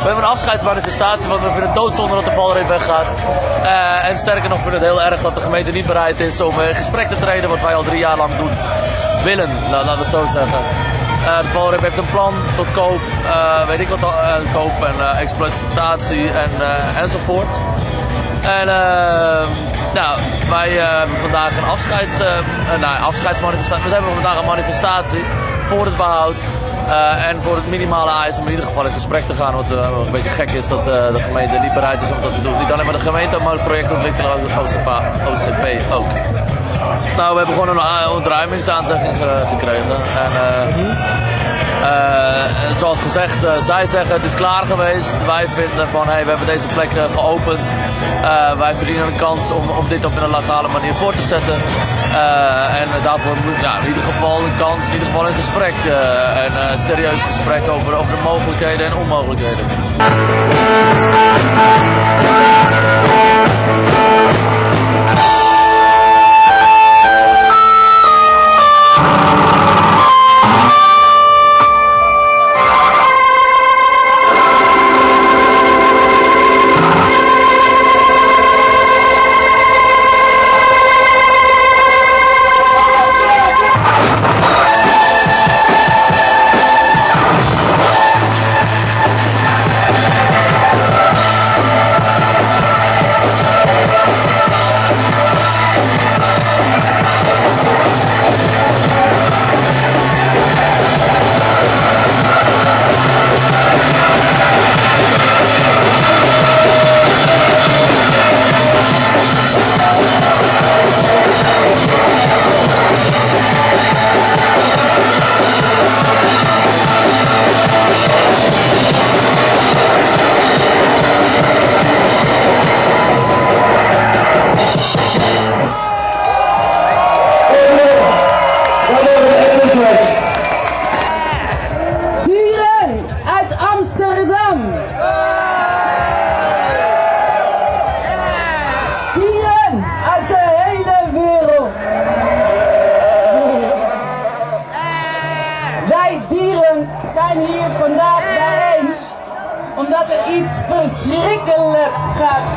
We hebben een afscheidsmanifestatie, want we vinden het doodzonde dat de valreep weggaat. Eh, en sterker nog, vinden het heel erg dat de gemeente niet bereid is om in gesprek te treden, wat wij al drie jaar lang doen. Willen, laten we het zo zeggen. Eh, de valreep heeft een plan tot koop, eh, weet ik wat, eh, koop en eh, exploitatie en, eh, enzovoort. En eh, nou, wij eh, hebben vandaag een afscheids, eh, eh, nou, afscheidsmanifestatie. We hebben vandaag een manifestatie voor het behoud. eh, en voor het minimale eis om in ieder geval in gesprek te gaan. Wat een beetje gek is dat de gemeente niet bereid is om dat te doen. Niet alleen maar de gemeente, maar het projectontwikkelaar, ook de OCP, ook. Nou, we hebben gewoon een ontruimingsaanzegging ge- gekregen. En, en zoals gezegd, eh, zij zeggen het is klaar geweest. Wij vinden van hey, we hebben deze plek eh, geopend. Eh, wij verdienen een kans om, om dit op een legale manier voor te zetten. Eh, en daarvoor moet ja, in ieder geval een kans, in ieder geval een gesprek. eh, en eh, een serieus gesprek over, over de mogelijkheden en onmogelijkheden.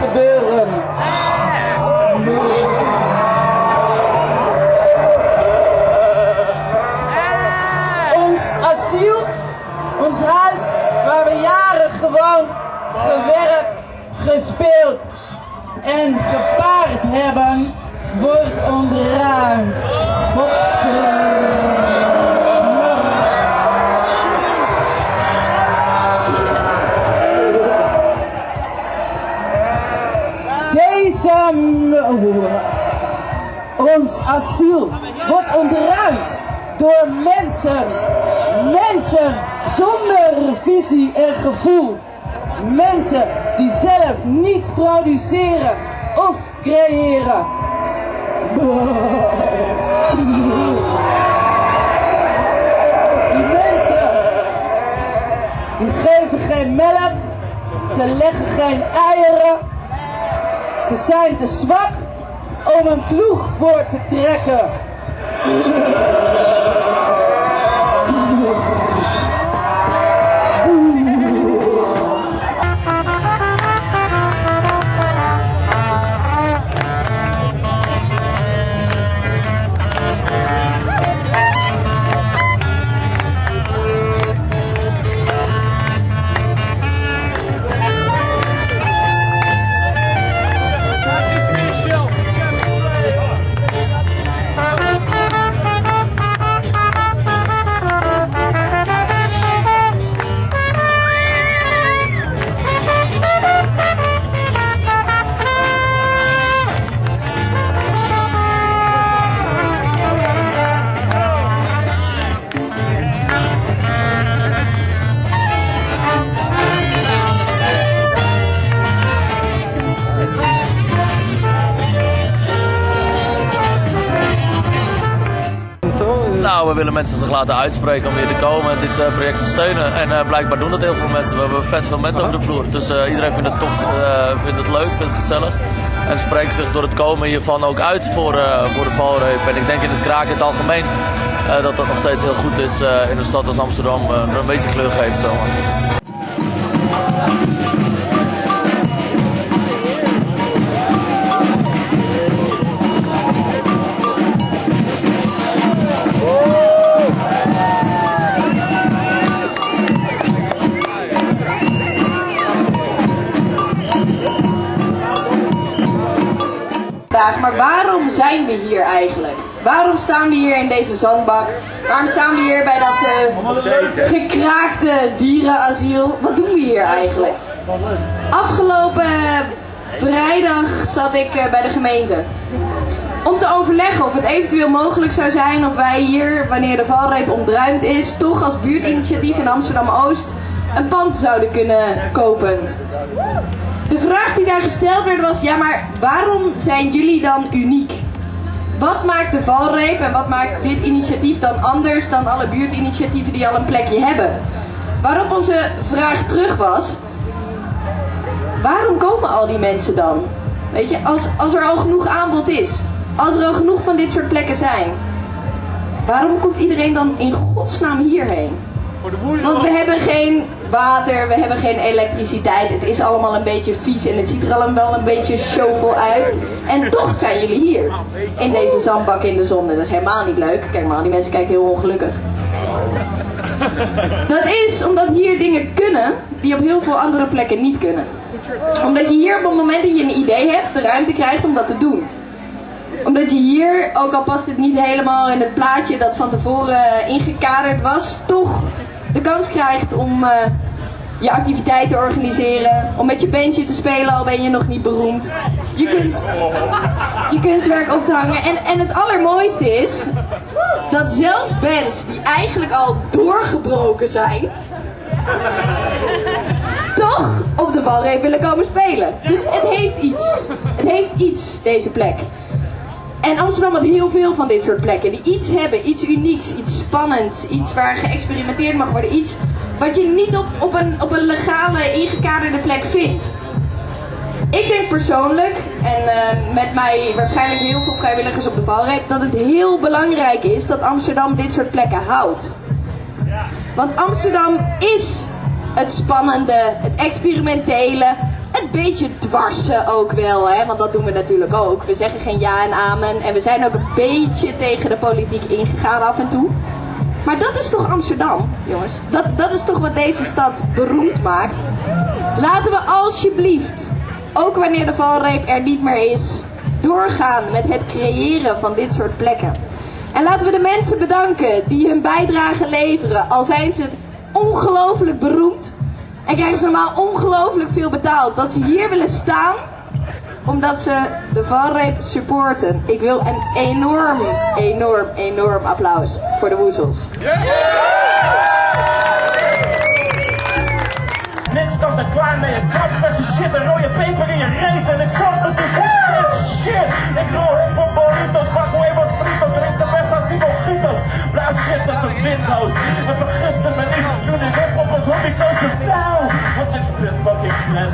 Gebeuren. Ons asiel, ons huis waar we jaren gewoond, gewerkt, gespeeld en gepaard hebben, wordt ontruimd. Asiel wordt ontruimd door mensen. Mensen zonder visie en gevoel. Mensen die zelf niets produceren of creëren. Die mensen die geven geen melk, ze leggen geen eieren, ze zijn te zwak om een ploeg voor te trekken. mensen zich laten uitspreken om hier te komen en dit eh, project te steunen. En eh, blijkbaar doen dat heel veel mensen. We hebben vet veel mensen over de vloer. Dus eh, iedereen vindt het tof, vindt het leuk, vindt het gezellig. En spreekt zich door het komen hiervan ook uit voor, voor de valreep. En ik denk in het kraak in het algemeen dat dat nog steeds heel goed is in een stad als Amsterdam. een beetje kleur geeft. Zo. Zijn we hier eigenlijk? Waarom staan we hier in deze zandbak? Waarom staan we hier bij dat uh, gekraakte dierenasiel? Wat doen we hier eigenlijk? Afgelopen vrijdag zat ik uh, bij de gemeente. Om te overleggen of het eventueel mogelijk zou zijn of wij hier, wanneer de valreep ontruimd is, toch als buurtinitiatief in Amsterdam-Oost een pand zouden kunnen kopen. De vraag die daar gesteld werd was, ja maar waarom zijn jullie dan uniek? Wat maakt de valreep en wat maakt dit initiatief dan anders dan alle buurtinitiatieven die al een plekje hebben? Waarop onze vraag terug was, waarom komen al die mensen dan? Weet je, als, als er al genoeg aanbod is, als er al genoeg van dit soort plekken zijn, waarom komt iedereen dan in godsnaam hierheen? Want we hebben geen water, we hebben geen elektriciteit. Het is allemaal een beetje vies en het ziet er allemaal wel een beetje showvol uit. En toch zijn jullie hier. In deze zandbak in de zon. dat is helemaal niet leuk. Kijk maar, die mensen kijken heel ongelukkig. Dat is omdat hier dingen kunnen die op heel veel andere plekken niet kunnen. Omdat je hier op het moment dat je een idee hebt, de ruimte krijgt om dat te doen omdat je hier, ook al past het niet helemaal in het plaatje dat van tevoren ingekaderd was, toch kans krijgt om uh, je activiteit te organiseren. Om met je bandje te spelen, al ben je nog niet beroemd. Je, kunst, je kunstwerk op te hangen. En, en het allermooiste is dat zelfs bands die eigenlijk al doorgebroken zijn, toch op de valreep willen komen spelen. Dus het heeft iets. Het heeft iets, deze plek. En Amsterdam had heel veel van dit soort plekken. Die iets hebben, iets unieks, iets spannends. Iets waar geëxperimenteerd mag worden. Iets wat je niet op, op, een, op een legale, ingekaderde plek vindt. Ik denk persoonlijk, en uh, met mij waarschijnlijk heel veel vrijwilligers op de valreep, dat het heel belangrijk is dat Amsterdam dit soort plekken houdt. Want Amsterdam is het spannende, het experimentele, een beetje dwarsen ook wel, hè? want dat doen we natuurlijk ook. We zeggen geen ja en amen en we zijn ook een beetje tegen de politiek ingegaan af en toe. Maar dat is toch Amsterdam, jongens? Dat, dat is toch wat deze stad beroemd maakt? Laten we alsjeblieft, ook wanneer de valreep er niet meer is, doorgaan met het creëren van dit soort plekken. En laten we de mensen bedanken die hun bijdrage leveren, al zijn ze ongelooflijk beroemd en krijgen ze normaal ongelooflijk veel betaald. Dat ze hier willen staan omdat ze de valreep supporten. Ik wil een enorm, enorm, enorm applaus voor de woezels. Niks komt er klaar mee, een kap je shit, een rode peper in je reet en ik zorg dat je shit. Ik rol hip hop burritos, pak huevos fritos, drink cerveza y mojitos. Blaas shit tussen windhouse en vergiste me niet, toen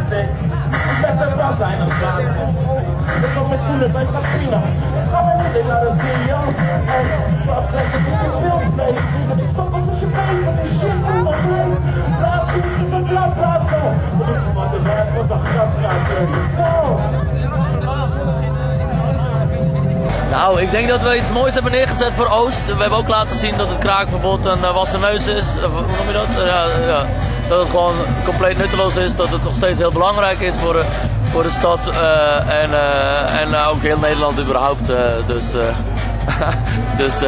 met de baslijn als basis. Ik kom mijn schoenen bij Scapina, ik schat mijn hoed in naar de CEO. En fuck, dat is veel space, ik stop als je weet, want die shit is al leeg. Blaas biertjes en bla bla zo. Want de rap was een grasgaser. Nou, ik denk dat we iets moois hebben neergezet voor Oost. We hebben ook laten zien dat het kraakverbod een uh, wassen neus is. Of, hoe noem je dat? Uh, ja, ja. Dat het gewoon compleet nutteloos is. Dat het nog steeds heel belangrijk is voor voor de stad. Uh, en, en ook heel Nederland überhaupt. dus dus,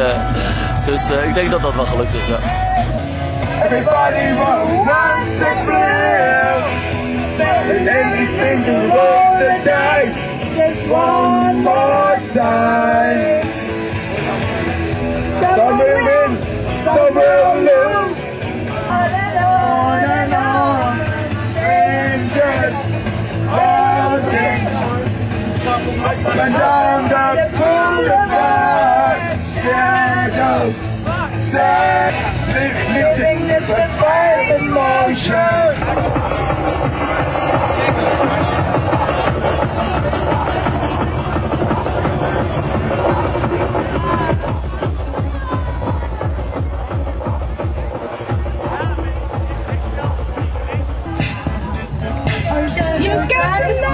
dus ik denk dat dat wel gelukt is. Ja. Everybody wants to live. And anything to roll the dice. Just one more time. Some will win, some will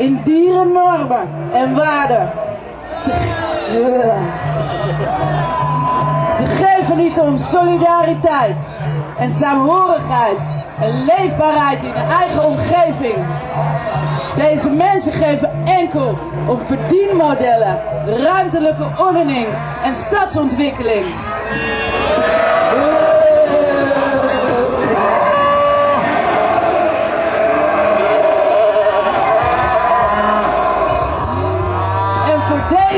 in dierennormen en waarden. Ze, geven niet om solidariteit en saamhorigheid en leefbaarheid in hun eigen omgeving. Deze mensen geven enkel om verdienmodellen, ruimtelijke ordening en stadsontwikkeling.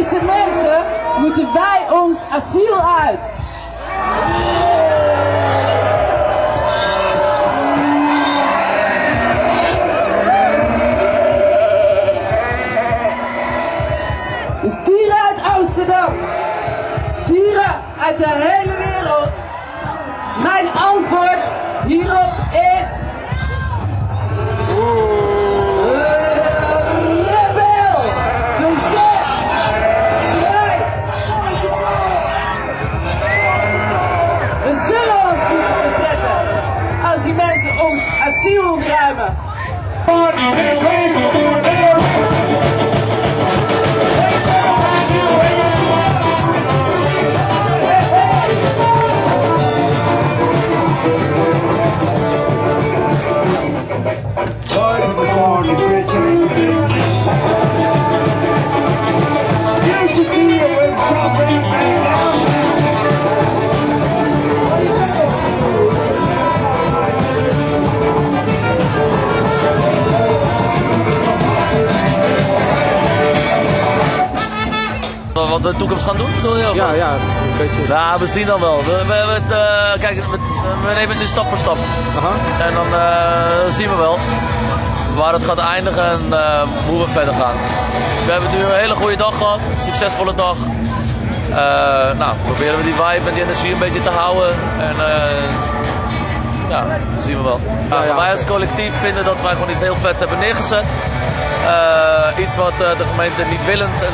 Deze mensen moeten wij ons asiel uit. Dus dieren uit Amsterdam. Dieren uit de hele wereld. Mijn antwoord hierop is... ons asiel ontruimen. Wat beetje. Ja, we zien dan wel. We, we, eh, kijk, we, we nemen het nu stap voor stap. En dan eh, zien we wel waar het gaat eindigen en eh, hoe we verder gaan. We hebben nu een hele goede dag gehad, succesvolle dag. Nou, proberen we die vibe en die energie een beetje te houden. En ja, dat zien we wel. Ja. Wij als collectief vinden dat wij gewoon iets heel vets hebben neergezet. Iets wat de gemeente niet willens en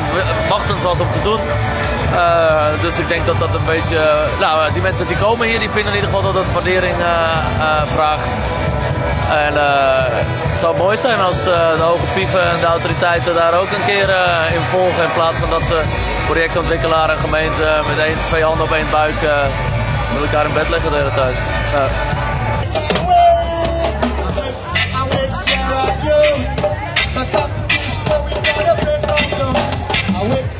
machtens was om te doen. Eh, dus ik denk dat dat een beetje. nou, die mensen die komen hier, die vinden in ieder geval dat het waardering eh, eh, vraagt. En eh, het zou mooi zijn als eh, de hoge pieven en de autoriteiten daar ook een keer eh, in volgen. In plaats van dat ze projectontwikkelaar en gemeente met één, twee handen op één buik eh, met elkaar in bed liggen de hele tijd. Ja. Rise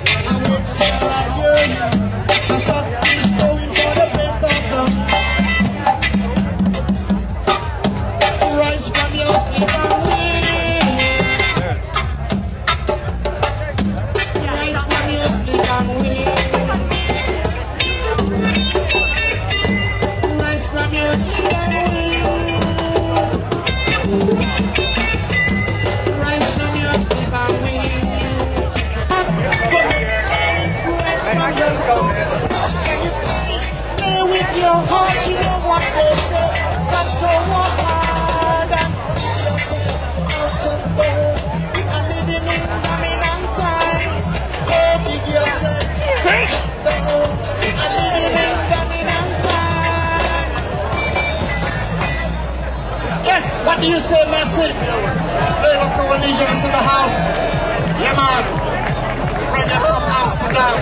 heart, you know what they say. To hard and. We are living in dominant times. Dig yourself. We are living in dominant times. Yes, what do you say, Messi? Hey, look, religions in the house. Yeah, man. Bring it from Amsterdam.